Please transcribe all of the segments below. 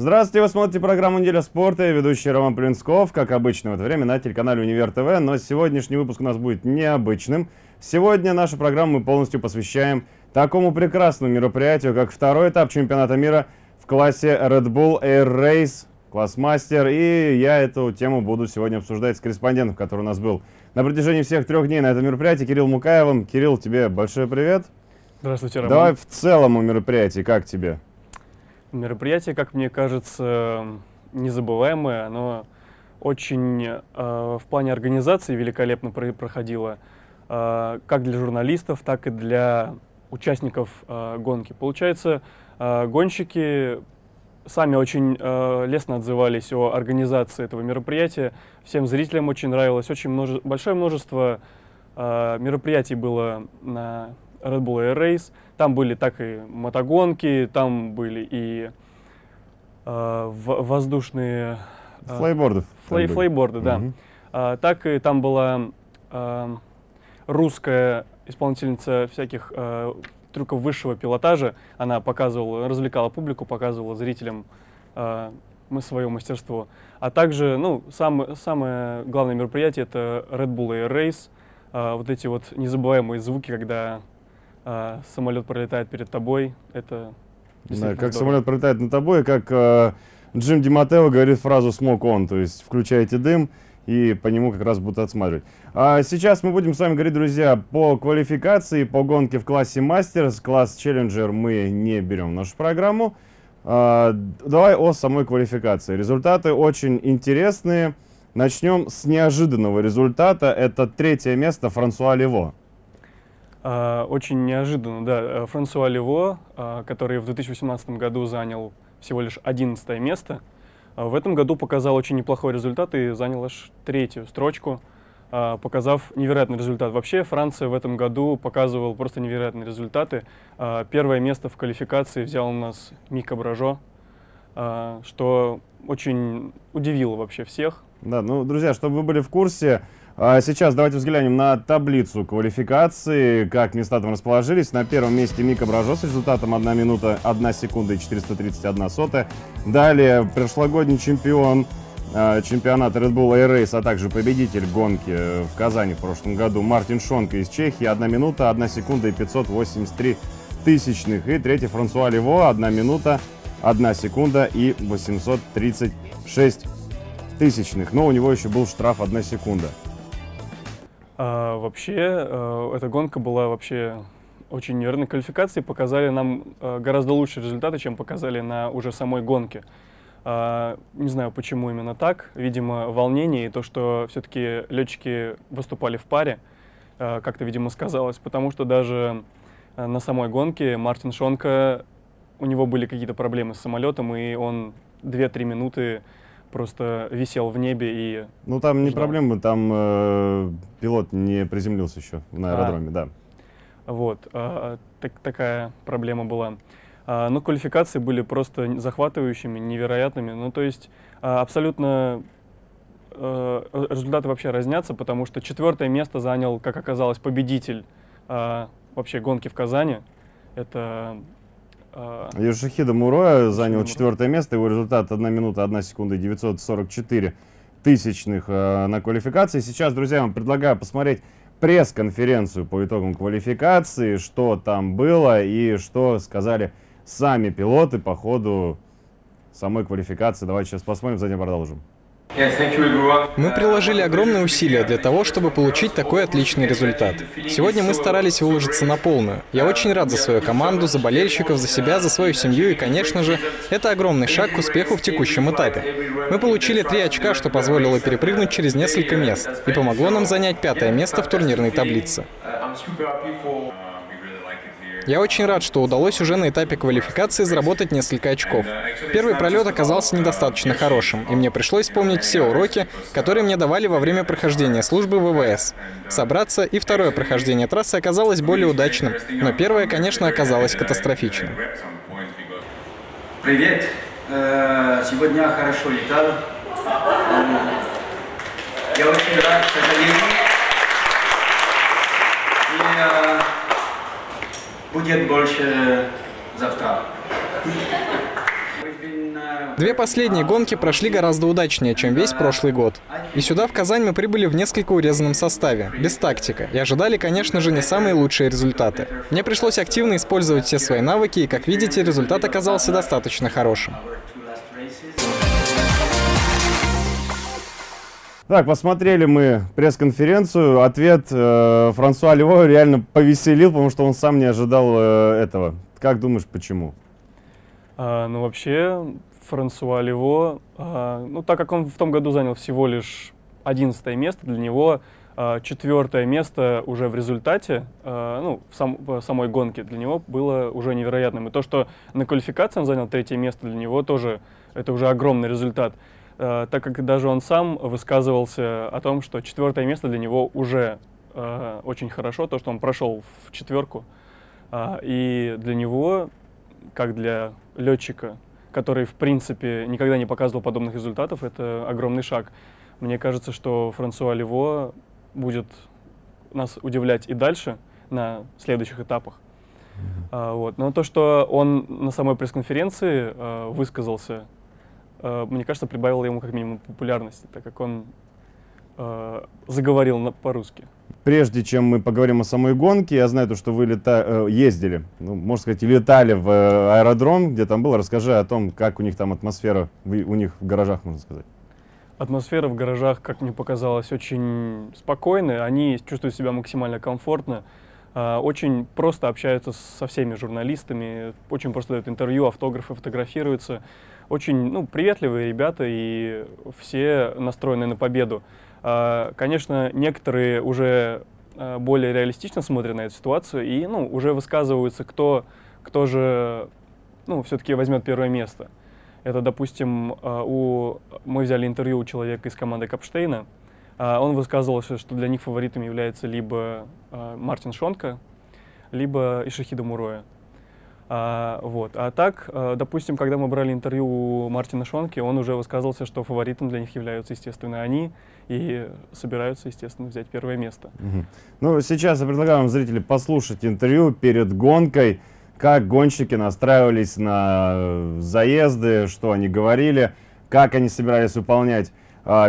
Здравствуйте, вы смотрите программу «Неделя спорта». Я ведущий Роман Плинсков, как обычно в это время на телеканале «Универ ТВ». Но сегодняшний выпуск у нас будет необычным. Сегодня нашу программу мы полностью посвящаем такому прекрасному мероприятию, как второй этап чемпионата мира в классе Red Bull Air Race, класс мастер. И я эту тему буду сегодня обсуждать с корреспондентом, который у нас был на протяжении всех трех дней на этом мероприятии, Кирилл Мукаевым. Кирилл, тебе большой привет. Здравствуйте, Роман. Давай в целом о мероприятии, как тебе? Мероприятие, как мне кажется, незабываемое. Оно очень э, в плане организации великолепно про проходило, э, как для журналистов, так и для участников э, гонки. Получается, э, гонщики сами очень э, лестно отзывались о организации этого мероприятия. Всем зрителям очень нравилось. Очень множе большое множество э, мероприятий было на Red Bull Air Race. Там были так и мотогонки, там были и э, воздушные... Э, флейборды. Флей, флейборды, да. Угу. Э, так и там была э, русская исполнительница всяких э, трюков высшего пилотажа. Она показывала, развлекала публику, показывала зрителям э, свое мастерство. А также, ну, сам, самое главное мероприятие — это Red Bull Air Race. Э, вот эти вот незабываемые звуки, когда а, самолет пролетает перед тобой, это да, как здорово. самолет пролетает над тобой, как э, Джим Диматео говорит фразу «smoke on», то есть включайте дым, и по нему как раз будут отсматривать. А сейчас мы будем с вами говорить, друзья, по квалификации, по гонке в классе Мастерс. Класс Челленджер мы не берем в нашу программу. А, давай о самой квалификации. Результаты очень интересные. Начнем с неожиданного результата. Это третье место Франсуа Лево. А, очень неожиданно, да. Э, Франсуа Лево, а, который в 2018 году занял всего лишь 11 место, а, в этом году показал очень неплохой результат и занял аж третью строчку, показав невероятный результат. Вообще Франция в этом году показывала просто невероятные результаты. Первое место в квалификации взял у нас Мика Бражо, что очень удивило вообще всех. Да, ну, друзья, чтобы вы были в курсе, а сейчас давайте взглянем на таблицу квалификации, как места там расположились. На первом месте Мика Бражо с результатом 1 минута 1 секунда и 431 сотая. Далее прошлогодний чемпион а, чемпионата Red Bull Air Race, а также победитель гонки в Казани в прошлом году Мартин Шонка из Чехии. 1 минута 1 секунда и 583 тысячных. И третий Франсуа Лево 1 минута 1 секунда и 836 тысячных. Но у него еще был штраф 1 секунда. А, вообще, а, эта гонка была вообще очень неверной квалификацией, показали нам а, гораздо лучшие результаты, чем показали на уже самой гонке. А, не знаю, почему именно так. Видимо, волнение и то, что все-таки летчики выступали в паре, а, как-то, видимо, сказалось, потому что даже на самой гонке Мартин Шонка, у него были какие-то проблемы с самолетом, и он 2-3 минуты просто висел в небе и... Ну там не проблема, там э, пилот не приземлился еще на а. аэродроме, а, да. Вот, а, так, такая проблема была. А, но квалификации были просто захватывающими, невероятными. Ну то есть а, абсолютно а, результаты вообще разнятся, потому что четвертое место занял, как оказалось, победитель а, вообще гонки в Казани. Это Йошихида Муроя занял четвертое место, его результат 1 минута 1 секунда 944 тысячных э, на квалификации. Сейчас, друзья, вам предлагаю посмотреть пресс-конференцию по итогам квалификации, что там было и что сказали сами пилоты по ходу самой квалификации. Давайте сейчас посмотрим, затем продолжим. Мы приложили огромные усилия для того, чтобы получить такой отличный результат. Сегодня мы старались выложиться на полную. Я очень рад за свою команду, за болельщиков, за себя, за свою семью и, конечно же, это огромный шаг к успеху в текущем этапе. Мы получили три очка, что позволило перепрыгнуть через несколько мест и помогло нам занять пятое место в турнирной таблице. Я очень рад, что удалось уже на этапе квалификации заработать несколько очков. Первый пролет оказался недостаточно хорошим, и мне пришлось вспомнить все уроки, которые мне давали во время прохождения службы ВВС. Собраться, и второе прохождение трассы оказалось более удачным, но первое, конечно, оказалось катастрофичным. Привет! Э, сегодня хорошо летал. Я очень рад, к сожалению. И, э, будет больше завтра. Две последние гонки прошли гораздо удачнее, чем весь прошлый год. И сюда, в Казань, мы прибыли в несколько урезанном составе, без тактика, и ожидали, конечно же, не самые лучшие результаты. Мне пришлось активно использовать все свои навыки, и, как видите, результат оказался достаточно хорошим. Так, посмотрели мы пресс-конференцию. Ответ э, Франсуа Лево реально повеселил, потому что он сам не ожидал э, этого. Как думаешь, почему? А, ну, вообще, Франсуа Лево, а, ну, так как он в том году занял всего лишь 11 место, для него а, четвертое место уже в результате, а, ну, в, сам, в самой гонке для него было уже невероятным. И то, что на квалификации он занял третье место, для него тоже это уже огромный результат. Э, так как даже он сам высказывался о том, что четвертое место для него уже э, очень хорошо, то, что он прошел в четверку. Э, и для него, как для летчика, который, в принципе, никогда не показывал подобных результатов, это огромный шаг. Мне кажется, что Франсуа Лево будет нас удивлять и дальше на следующих этапах. Mm-hmm. вот. Но то, что он на самой пресс-конференции э, высказался мне кажется, прибавило ему как минимум популярности, так как он э, заговорил по-русски. Прежде чем мы поговорим о самой гонке, я знаю, то, что вы лета... Э, ездили, ну, можно сказать, летали в аэродром, где там было. Расскажи о том, как у них там атмосфера, у них в гаражах, можно сказать. Атмосфера в гаражах, как мне показалось, очень спокойная. Они чувствуют себя максимально комфортно. Очень просто общаются со всеми журналистами, очень просто дают интервью, автографы, фотографируются очень ну, приветливые ребята и все настроены на победу. А, конечно, некоторые уже а, более реалистично смотрят на эту ситуацию и ну, уже высказываются, кто, кто же ну, все-таки возьмет первое место. Это, допустим, а, у... мы взяли интервью у человека из команды Капштейна. Он высказывался, что для них фаворитом является либо Мартин Шонка, либо Ишахида Муроя. А, вот. а так, а, допустим, когда мы брали интервью у Мартина Шонки, он уже высказывался, что фаворитом для них являются, естественно, они, и собираются, естественно, взять первое место. Угу. Ну, сейчас я предлагаю вам, зрители, послушать интервью перед гонкой, как гонщики настраивались на заезды, что они говорили, как они собирались выполнять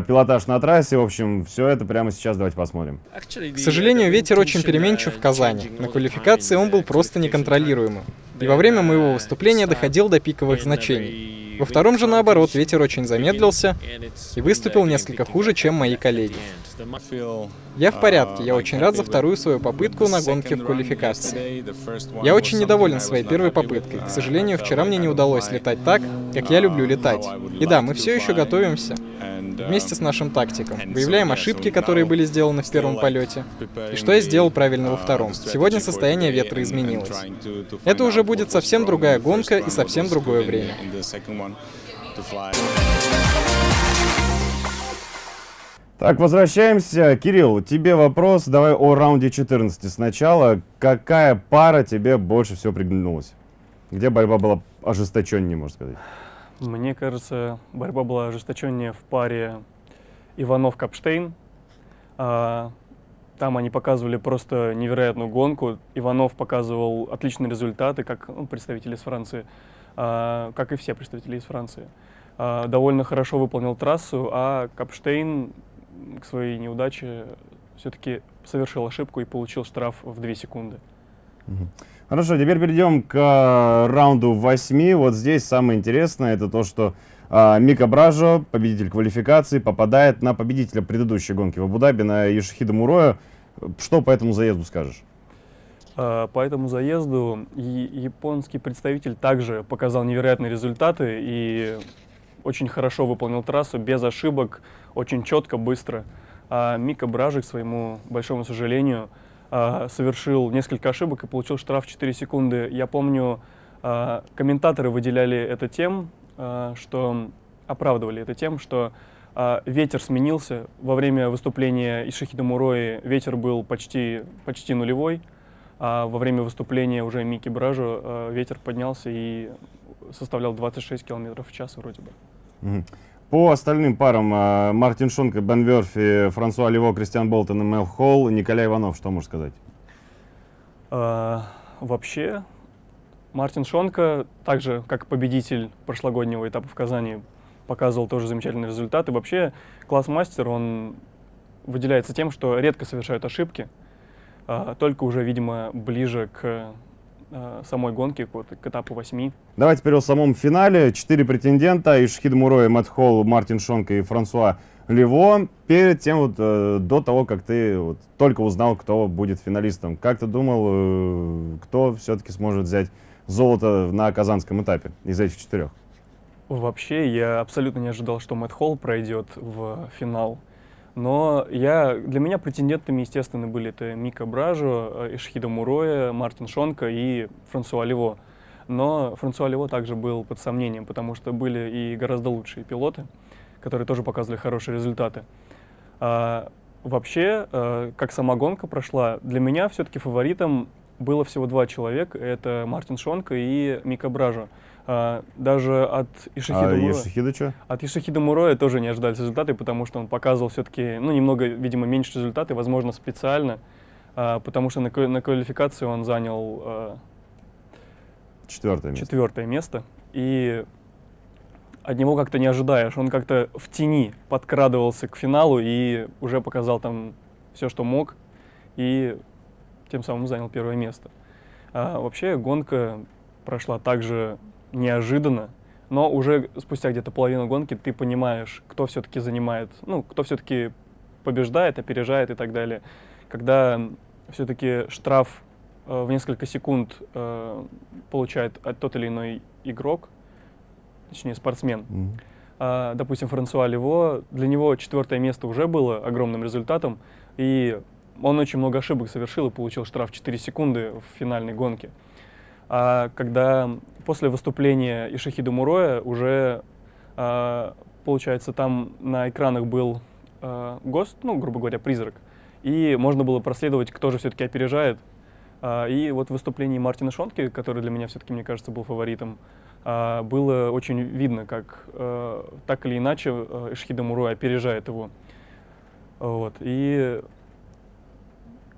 пилотаж на трассе. В общем, все это прямо сейчас давайте посмотрим. К сожалению, ветер очень переменчив в Казани. На квалификации он был просто неконтролируемым и во время моего выступления доходил до пиковых значений. Во втором же, наоборот, ветер очень замедлился и выступил несколько хуже, чем мои коллеги. Я в порядке, я очень рад за вторую свою попытку на гонке в квалификации. Я очень недоволен своей первой попыткой. К сожалению, вчера мне не удалось летать так, как я люблю летать. И да, мы все еще готовимся вместе с нашим тактиком. Выявляем ошибки, которые были сделаны в первом полете. И что я сделал правильно во втором. Сегодня состояние ветра изменилось. Это уже будет совсем другая гонка и совсем другое время. Так, возвращаемся. Кирилл, тебе вопрос. Давай о раунде 14 сначала. Какая пара тебе больше всего приглянулась? Где борьба была ожесточеннее, можно сказать? Мне кажется, борьба была ожесточеннее в паре Иванов-Капштейн. А, там они показывали просто невероятную гонку. Иванов показывал отличные результаты, как ну, представители из Франции, а, как и все представители из Франции. А, довольно хорошо выполнил трассу, а Капштейн к своей неудаче все-таки совершил ошибку и получил штраф в 2 секунды. Хорошо, теперь перейдем к э, раунду 8. Вот здесь самое интересное, это то, что э, Мика Бражо, победитель квалификации, попадает на победителя предыдущей гонки в Абу-Даби, на Ешихида Муроя. Что по этому заезду скажешь? А, по этому заезду японский представитель также показал невероятные результаты и очень хорошо выполнил трассу, без ошибок, очень четко, быстро. А Мика Бражик, к своему большому сожалению, совершил несколько ошибок и получил штраф 4 секунды. Я помню, а, комментаторы выделяли это тем, что оправдывали это тем, что ветер сменился. Во время выступления Ишихида Мурои ветер был почти, почти нулевой, а во время выступления уже Мики Бражу ветер поднялся и составлял 26 км в час вроде бы. По остальным парам а, Мартин Шонка, Бен Верфи, Франсуа Лево, Кристиан Болтон и Мел Холл, Николай Иванов, что можешь сказать? А, вообще, Мартин Шонка, также как победитель прошлогоднего этапа в Казани, показывал тоже замечательный результат. И вообще класс-мастер, он выделяется тем, что редко совершают ошибки, а, только уже, видимо, ближе к а, самой гонке, к, вот, к этапу 8. Давайте теперь о самом финале. Четыре претендента. Ишхид Муроя, Мэтт Холл, Мартин Шонка и Франсуа Лево. Перед тем, вот, э, до того, как ты вот, только узнал, кто будет финалистом, как ты думал, э, кто все-таки сможет взять золото на казанском этапе из этих четырех? Вообще, я абсолютно не ожидал, что Мэтт Холл пройдет в финал. Но я, для меня претендентами, естественно, были это Мика Бражо, э, Ишхида Муроя, Мартин Шонка и Франсуа Лево. Но Франсуа Лево также был под сомнением, потому что были и гораздо лучшие пилоты, которые тоже показывали хорошие результаты. А, вообще, а, как сама гонка прошла, для меня все-таки фаворитом было всего два человека. Это Мартин Шонка и Мика Бражо. А, даже от Ишихида а Муроя... Ишихида что? От Ишихида Муроя тоже не ожидались результаты, потому что он показывал все-таки, ну, немного, видимо, меньше результаты, возможно, специально, а, потому что на, на квалификации он занял а, четвертое место. четвертое место. И от него как-то не ожидаешь. Он как-то в тени подкрадывался к финалу и уже показал там все, что мог, и тем самым занял первое место. А вообще гонка прошла также неожиданно, но уже спустя где-то половину гонки ты понимаешь, кто все-таки занимает, ну, кто все-таки побеждает, опережает и так далее. Когда все-таки штраф э, в несколько секунд э, получает тот или иной игрок, точнее спортсмен, Mm -hmm. а, допустим, Франсуа Лево, для него четвертое место уже было огромным результатом, и он очень много ошибок совершил и получил штраф 4 секунды в финальной гонке. А когда после выступления Ишахида Муроя уже, а, получается, там на экранах был а, ГОСТ, ну, грубо говоря, призрак, и можно было проследовать, кто же все-таки опережает. А, и вот в выступлении Мартина Шонки, который для меня все-таки, мне кажется, был фаворитом, было очень видно, как так или иначе а, Ишахида Муроя опережает его. Вот. И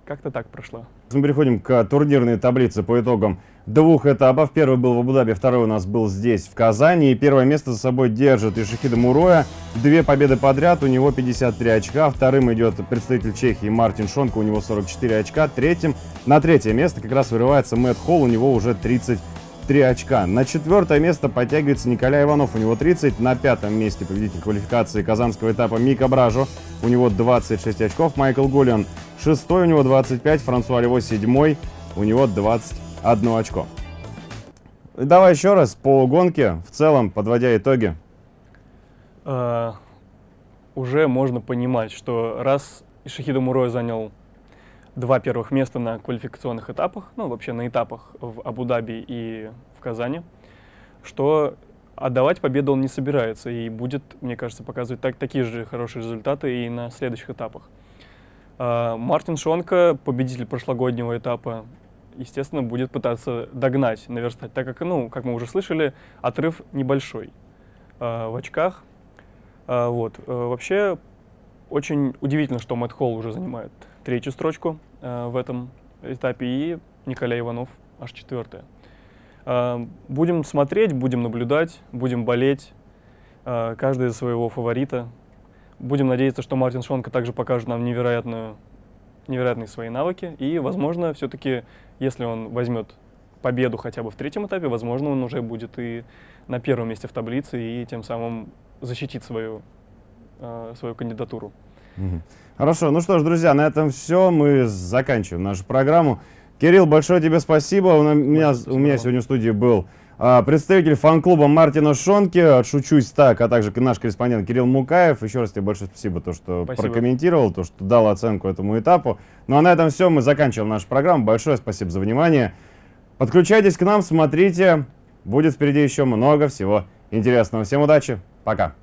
как-то так прошло. Мы переходим к турнирной таблице по итогам двух этапов. Первый был в Абу-Даби, второй у нас был здесь, в Казани. И первое место за собой держит Ишихида Муроя. Две победы подряд, у него 53 очка. Вторым идет представитель Чехии Мартин Шонко, у него 44 очка. Третьим, на третье место как раз вырывается Мэтт Холл, у него уже 30 3 очка. На четвертое место подтягивается Николай Иванов, у него 30. На пятом месте победитель квалификации казанского этапа Мика Бражо, у него 26 очков. Майкл Гулиан шестой, у него 25. Франсуа Лево седьмой, у него 21 очко. Давай еще раз по гонке, в целом, подводя итоги. Uh, уже можно понимать, что раз Ишахида Мурой занял два первых места на квалификационных этапах, ну, вообще на этапах в Абу-Даби и в Казани, что отдавать победу он не собирается и будет, мне кажется, показывать так, такие же хорошие результаты и на следующих этапах. А, Мартин Шонка, победитель прошлогоднего этапа, естественно, будет пытаться догнать, наверстать, так как, ну, как мы уже слышали, отрыв небольшой а, в очках. А, вот. Вообще, очень удивительно, что Мэтт Холл уже занимает третью строчку э, в этом этапе, и Николай Иванов аж четвертая. Э, будем смотреть, будем наблюдать, будем болеть, э, каждый за своего фаворита. Будем надеяться, что Мартин Шонка также покажет нам невероятную, невероятные свои навыки, и, возможно, все-таки, если он возьмет победу хотя бы в третьем этапе, возможно, он уже будет и на первом месте в таблице, и тем самым защитит свою, э, свою кандидатуру. Хорошо, ну что ж, друзья, на этом все. Мы заканчиваем нашу программу. Кирилл, большое тебе спасибо. У меня, у меня сегодня в студии был представитель фан-клуба Мартина Шонки, отшучусь так, а также наш корреспондент Кирилл Мукаев. Еще раз тебе большое спасибо, то, что спасибо. прокомментировал, то, что дал оценку этому этапу. Ну а на этом все, мы заканчиваем нашу программу. Большое спасибо за внимание. Подключайтесь к нам, смотрите. Будет впереди еще много всего интересного. Всем удачи, пока.